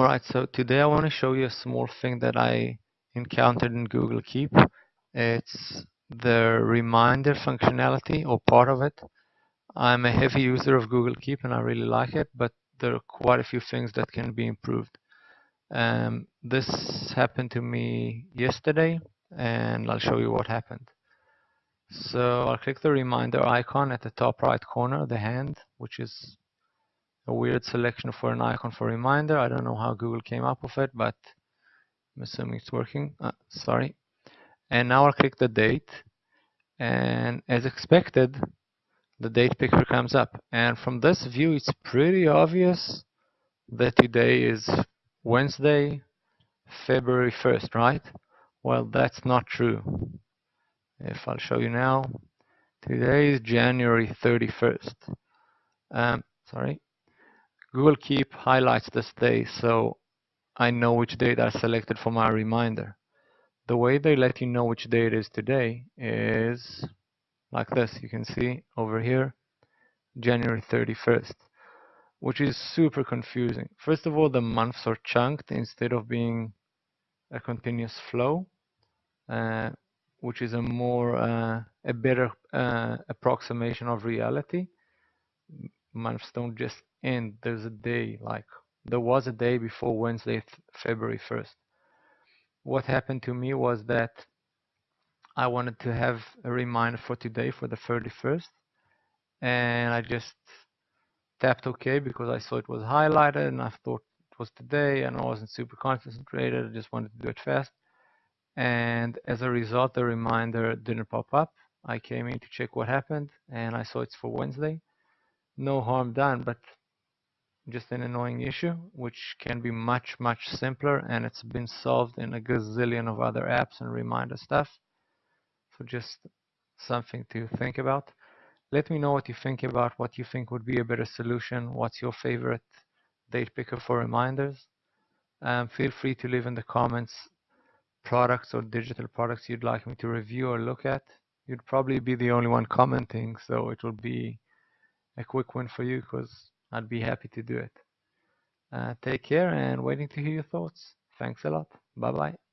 Alright, so today I want to show you a small thing that I encountered in Google Keep. It's the reminder functionality or part of it. I'm a heavy user of Google Keep and I really like it, but there are quite a few things that can be improved. Um, this happened to me yesterday and I'll show you what happened. So I'll click the reminder icon at the top right corner, the hand, which is a weird selection for an icon for reminder. I don't know how Google came up with it, but I'm assuming it's working. Uh, sorry. And now I'll click the date. And as expected, the date picker comes up. And from this view, it's pretty obvious that today is Wednesday, February 1st, right? Well, that's not true. If I'll show you now, today is January 31st. Um, sorry. Google Keep highlights this day so I know which date I selected for my reminder. The way they let you know which day it is today is like this. You can see over here, January 31st, which is super confusing. First of all, the months are chunked instead of being a continuous flow, uh, which is a more, uh, a better uh, approximation of reality. Months don't just end. there's a day like there was a day before Wednesday, February 1st. What happened to me was that I wanted to have a reminder for today for the 31st and I just tapped OK because I saw it was highlighted and I thought it was today and I wasn't super concentrated. I just wanted to do it fast. And as a result, the reminder didn't pop up. I came in to check what happened and I saw it's for Wednesday. No harm done, but just an annoying issue, which can be much, much simpler, and it's been solved in a gazillion of other apps and reminder stuff. So just something to think about. Let me know what you think about what you think would be a better solution. What's your favorite date picker for reminders? Um, feel free to leave in the comments products or digital products you'd like me to review or look at. You'd probably be the only one commenting, so it will be a quick win for you because I'd be happy to do it. Uh, take care and waiting to hear your thoughts. Thanks a lot. Bye bye.